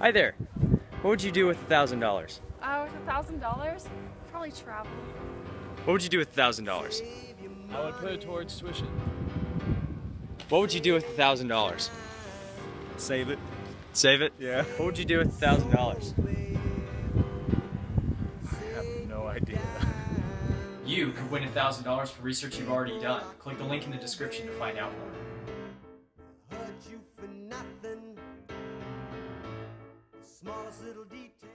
Hi there. What would you do with a thousand dollars? Uh, with a thousand dollars, probably travel. What would you do with a thousand dollars? I would put it towards tuition. What would you do with a thousand dollars? Save it. Save it? Yeah. What would you do with a thousand dollars? I have no idea. You could win a thousand dollars for research you've already done. Click the link in the description to find out more. smallest little detail.